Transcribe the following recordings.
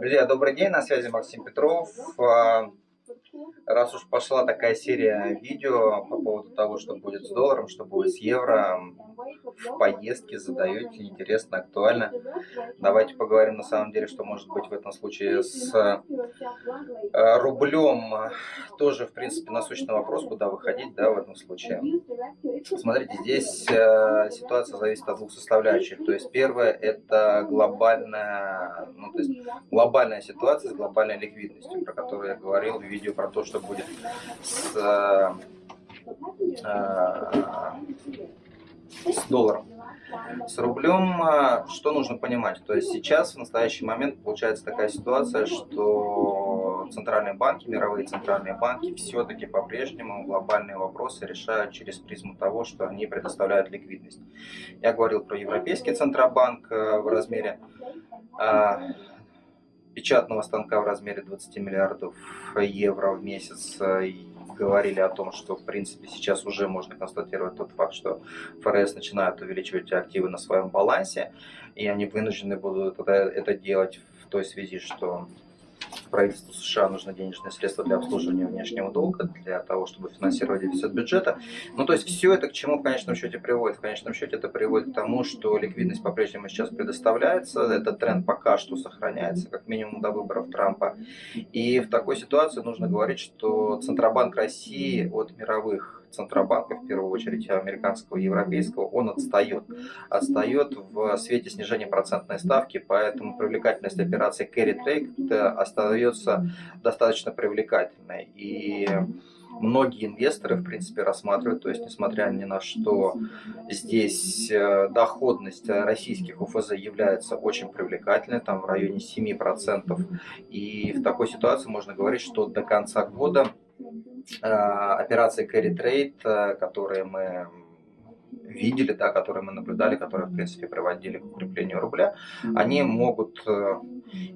Друзья, добрый день, на связи Максим Петров. Раз уж пошла такая серия видео по поводу того, что будет с долларом, что будет с евро, в поездке задаете, интересно, актуально. Давайте поговорим на самом деле, что может быть в этом случае с э, рублем. Тоже, в принципе, насущный вопрос, куда выходить да, в этом случае. Смотрите, здесь э, ситуация зависит от двух составляющих. То есть первое это глобальная, ну, то есть глобальная ситуация с глобальной ликвидностью, про которую я говорил в видео про то, что будет с э, с долларом. С рублем а, что нужно понимать? То есть сейчас, в настоящий момент, получается такая ситуация, что центральные банки, мировые центральные банки все-таки по-прежнему глобальные вопросы решают через призму того, что они предоставляют ликвидность. Я говорил про Европейский Центробанк э, в размере а, печатного станка в размере 20 миллиардов евро в месяц э, говорили о том, что в принципе сейчас уже можно констатировать тот факт, что ФРС начинает увеличивать активы на своем балансе, и они вынуждены будут это делать в той связи, что правительству США нужны денежные средства для обслуживания внешнего долга, для того, чтобы финансировать дефицит бюджета. Ну, то есть все это к чему в конечном счете приводит? В конечном счете это приводит к тому, что ликвидность по-прежнему сейчас предоставляется, этот тренд пока что сохраняется, как минимум до выборов Трампа. И в такой ситуации нужно говорить, что Центробанк России от мировых Центробанка, в первую очередь американского и европейского, он отстает. Отстает в свете снижения процентной ставки, поэтому привлекательность операции carry trade остается достаточно привлекательной. И многие инвесторы, в принципе, рассматривают, то есть, несмотря ни на что, здесь э, доходность российских УФЗ является очень привлекательной, там в районе 7%. И в такой ситуации можно говорить, что до конца года Э, операции carry trade, э, которые мы видели, да, которые мы наблюдали, которые, в принципе, приводили к укреплению рубля, они могут э,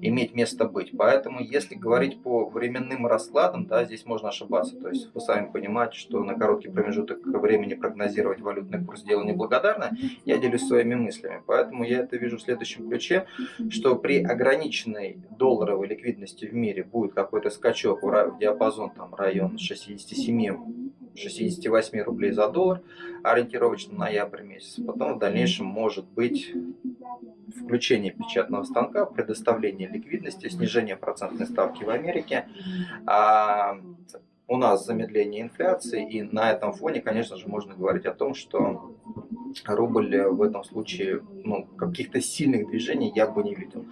иметь место быть. Поэтому, если говорить по временным раскладам, да, здесь можно ошибаться. То есть вы сами понимаете, что на короткий промежуток времени прогнозировать валютный курс дело неблагодарно. Я делюсь своими мыслями. Поэтому я это вижу в следующем ключе, что при ограниченной долларовой ликвидности в мире будет какой-то скачок в диапазон там, район 67 68 рублей за доллар, ориентировочно ноябрь месяц. Потом в дальнейшем может быть включение печатного станка, предоставление ликвидности, снижение процентной ставки в Америке. А у нас замедление инфляции, и на этом фоне, конечно же, можно говорить о том, что рубль в этом случае, ну, каких-то сильных движений я бы не видел.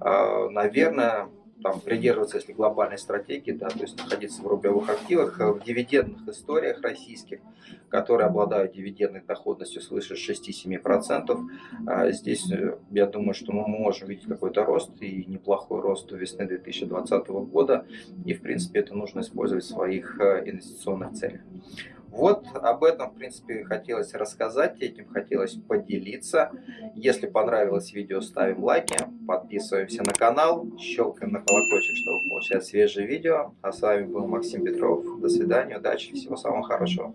А, наверное, там, придерживаться, если глобальной стратегии, да, то есть находиться в рублевых активах, э, в дивидендных историях российских, которые обладают дивидендной доходностью свыше 6-7%. А здесь, э, я думаю, что мы можем видеть какой-то рост и неплохой рост до весны 2020 года. И, в принципе, это нужно использовать в своих э, инвестиционных целях. Вот об этом, в принципе, хотелось рассказать, этим хотелось поделиться. Если понравилось видео, ставим лайки, подписываемся на канал, щелкаем на колокольчик, чтобы получать свежие видео. А с вами был Максим Петров. До свидания, удачи, всего самого хорошего.